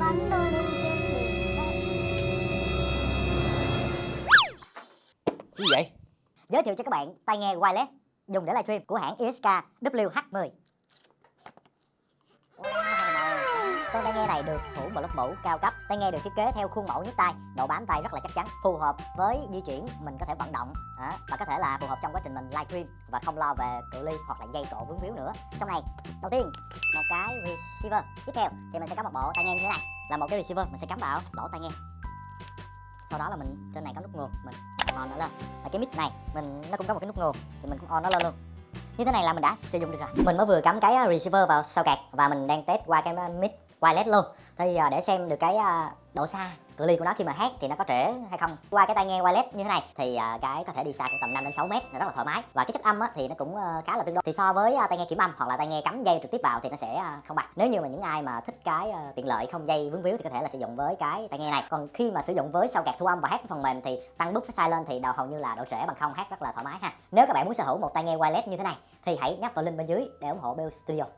tôi Cái gì vậy? Giới thiệu cho các bạn tai nghe wireless, dùng để livestream của hãng ISK WH10. Con tai nghe này được phủ một lớp mũ cao cấp. Tai nghe được thiết kế theo khuôn mẫu nhất tai, độ bám tay rất là chắc chắn, phù hợp với di chuyển mình có thể vận động à, và có thể là phù hợp trong quá trình mình livestream và không lo về cự ly hoặc là dây cộ vướng víu nữa. Trong này, đầu tiên một cái receiver. Tiếp theo thì mình sẽ có một bộ tai nghe như thế này, là một cái receiver mình sẽ cắm vào lỗ tai nghe. Sau đó là mình trên này có nút nguồn, mình on nó lên. Và cái mic này mình nó cũng có một cái nút nguồn thì mình cũng on nó lên luôn như thế này là mình đã sử dụng được rồi mình mới vừa cắm cái ờ, receiver vào sau cạc và mình đang test qua cái mic wireless luôn. Thì à, để xem được cái à, độ xa, cự ly của nó khi mà hát thì nó có trễ hay không. Qua cái tai nghe wireless như thế này thì à, cái có thể đi xa cũng tầm 5 đến 6 mét rất là thoải mái. Và cái chất âm thì nó cũng ờ, khá là tương đối. Thì so với tai nghe kiểm âm hoặc là tai nghe cắm dây trực tiếp vào thì nó sẽ không bằng. Nếu như mà những ai mà thích cái ờ, tiện lợi không dây vướng víu thì có thể là sử dụng với cái tai nghe này. Còn khi mà sử dụng với sau kẹt thu âm và hát phần mềm thì tăng bút sai lên thì đầu hầu như là độ trễ bằng không, hát rất là thoải mái ha. Nếu các bạn muốn sở hữu một tai nghe wireless như thế này thì hãy nhấp vào link bên dưới để ủng hộ Bell Studio.